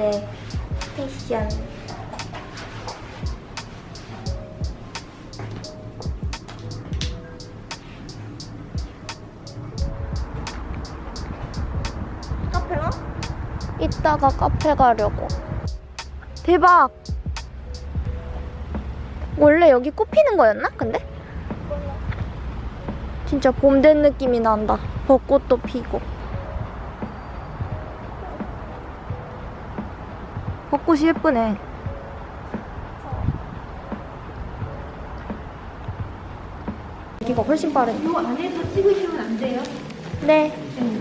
오늘의 패션. 카페 가? 이따가 카페 가려고. 대박! 원래 여기 꽃 피는 거였나? 근데? 진짜 봄 된 느낌이 난다. 벚꽃도 피고. 꽃이 예쁘네. 여기가 훨씬 빠르네. 이 안에서 찍으시면 안 돼요? 네. 계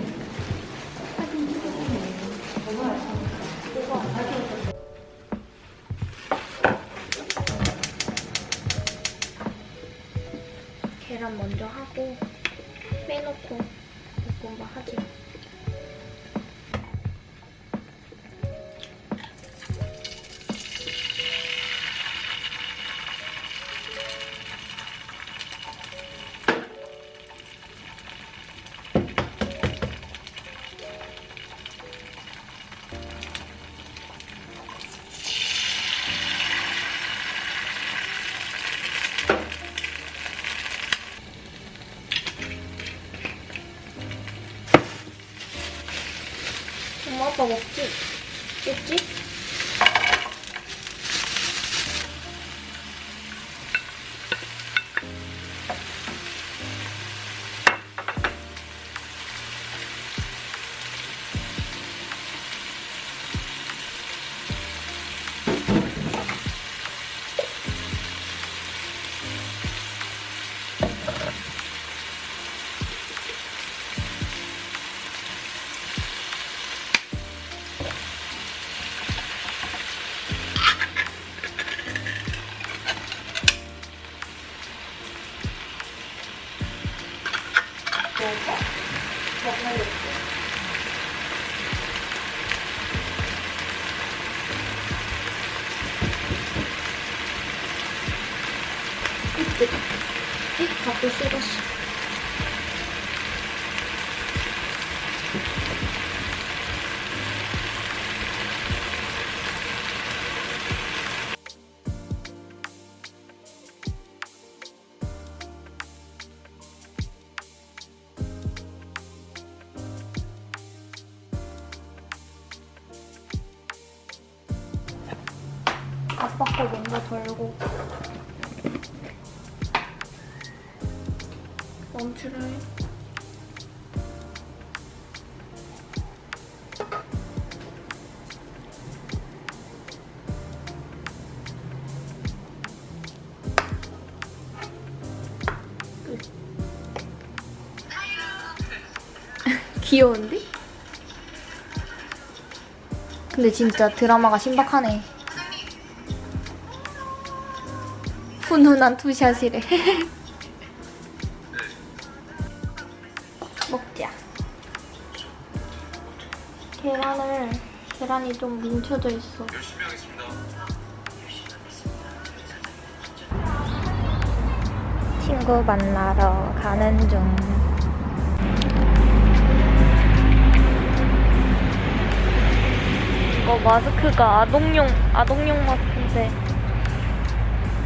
먹지? 이 멈추래. 귀여운데? 근데 진짜 드라마가 신박하네. 훈훈한 투샷이래. 계란을 계란이 좀 뭉쳐져 있어. 열심히 하겠습니다. 친구 만나러 가는 중. 이거 마스크가 아동용 아동용 마스크인데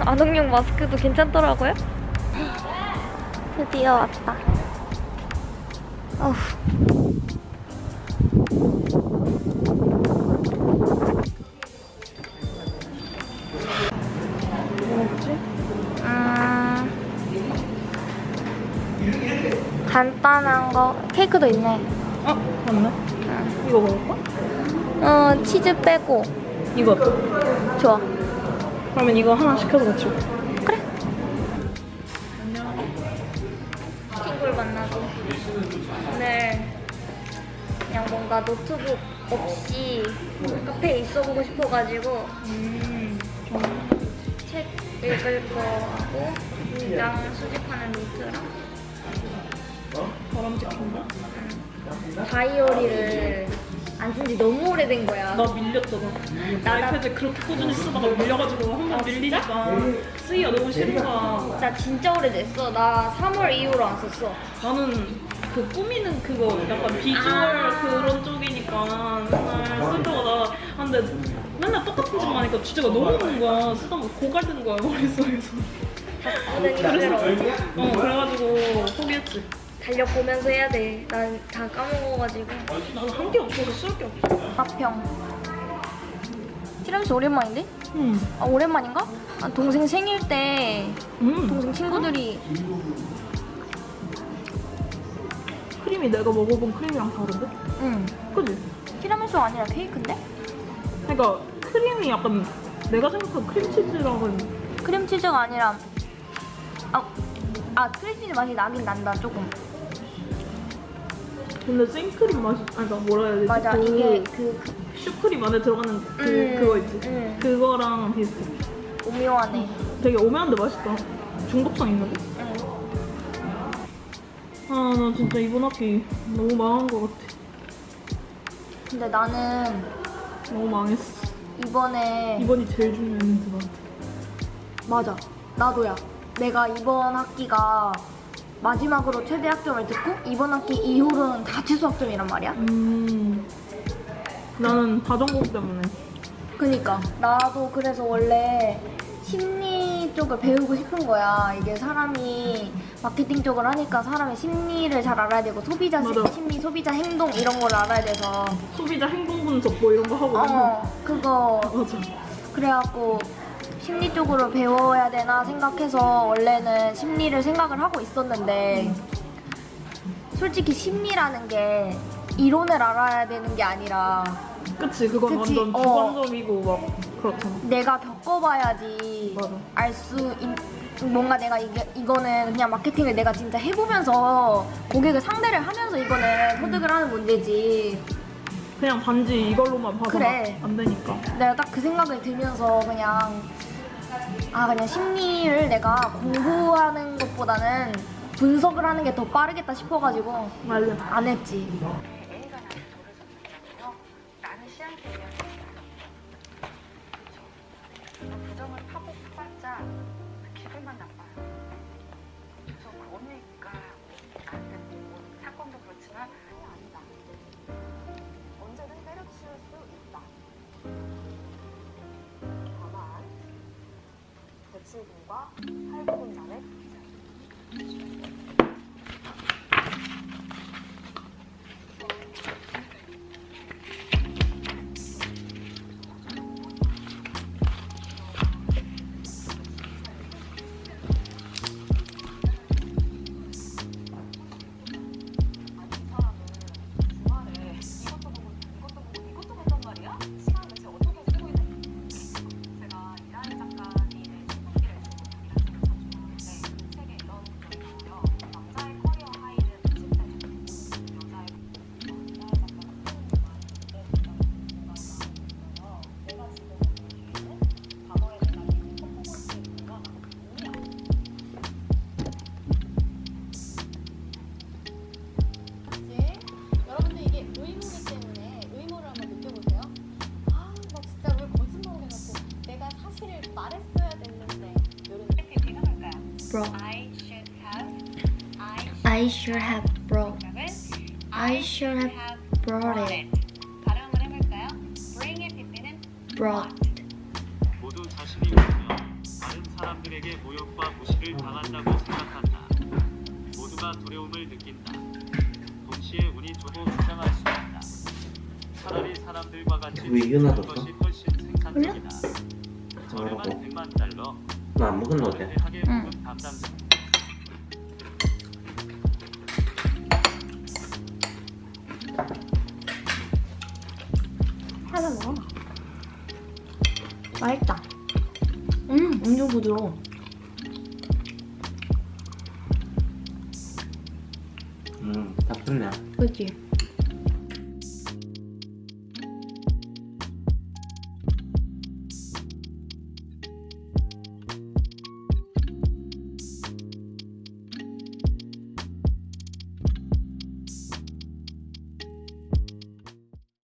아동용 마스크도 괜찮더라고요. 드디어 왔다. 어후. 간단한 거 케이크도 있네. 어? 맞네 이거 먹을까? 어 치즈 빼고 이거 좋아. 그러면 이거 하나 시켜서 같이 먹자 그래. 친구를 만나고 오늘 그냥 뭔가 노트북 없이 카페에 있어보고 싶어가지고 음 책 읽을 거 하고 문장 수집하는 노트랑 바람직한 거? 다이어리를 안 쓴 지 너무 오래된 거야. 나 밀렸잖아 나- 아이패드 그렇게 꾸준히 쓰다가 밀려가지고 한 번 밀리니까 쓰기가 너무 싫은 거야 나 진짜 오래됐어. 나 3월 이후로 안 썼어. 나는 그 꾸미는 그거 약간 비주얼 아. 그런 쪽이니까 맨날 쓰다가 나 근데 맨날 똑같은 집 가니까 주제가 너무 오는 거야. 쓰다 보면 고갈되는 거야 머릿속에서. 오늘 어 그래가지고 포기했지. 달력 보면서 해야 돼. 난 다 까먹어가지고. 나도 한게 없어서 쓸 게 없어. 가평. 티라미수 오랜만인데? 음. 아 오랜만인가? 아, 동생 생일 때 음. 동생 친구들이 크림이 내가 먹어본 크림이랑 다른데? 응 그지? 티라미수 아니라 케이크인데? 그러니까 크림이 약간 내가 생각한 크림치즈랑은 크림치즈가 아니라 아, 아 크림치즈 맛이 나긴 난다 조금 근데 생크림 맛이 아니 그러니까 뭐라 해야 되지? 맞아 그 이게 그, 그 슈크림 안에 들어가는 그 음, 그거 있지? 음. 그거랑 비슷해. 오묘하네 되게 오묘한데 맛있다. 중독성 있는데? 응. 아나 진짜 이번 학기 너무 망한 것 같아. 근데 나는 너무 망했어. 이번에 이번이 제일 중요했는데 나한테. 맞아 나도야 내가 이번 학기가 마지막으로 최대 학점을 듣고 이번 학기 이후로는 다 최소 학점이란 말이야 음. 나는 다전공 때문에. 그니까 나도 그래서 원래 심리 쪽을 배우고 싶은 거야. 이게 사람이 마케팅 쪽을 하니까 사람의 심리를 잘 알아야 되고 소비자 시- 맞아. 심리, 소비자 행동 이런 걸 알아야 돼서 소비자 행동 분석 뭐 이런 거 하고. 어 그거 맞아. 그래갖고 심리 쪽으로 배워야 되나 생각해서 원래는 심리를 생각을 하고 있었는데 솔직히 심리라는 게 이론을 알아야 되는 게 아니라 그치 그건 그치, 완전 어. 주관적이고 막 그렇잖아. 내가 겪어봐야지. 알 수 뭔가 내가 이게 이거는 그냥 마케팅을 내가 진짜 해보면서 고객을 상대를 하면서 이거는 소득을 하는 문제지 그냥 단지 이걸로만 봐서 그래. 안 되니까. 내가 딱 그 생각을 들면서 그냥 아 그냥 심리를 내가 공부하는 것보다는 분석을 하는 게 더 빠르겠다 싶어가지고 맞아. 안 했지. 부정을 파고 파봤자 기분만 나빠요. 그래서 그거니 670분과 8분간의 기절 뭘까요? Bro I should have I I should have brought 정답은 I should have brought it brought 모두 자신이 울며 다른 사람들에게 모욕과 무시를 당한다고 생각한다. 모두가 두려움을 느낀다. 동시에 운이 좋고 주장할 수 있다. 차라리 사람들과 같이 왜 이겨놔 죽는 것이 훨씬 생산적이다. 저렴한 100만 달러, 나안 먹은 어제 대하게 응. 하나 먹어 맛있다 음 엄청 부드러워 음다 좋네 그치?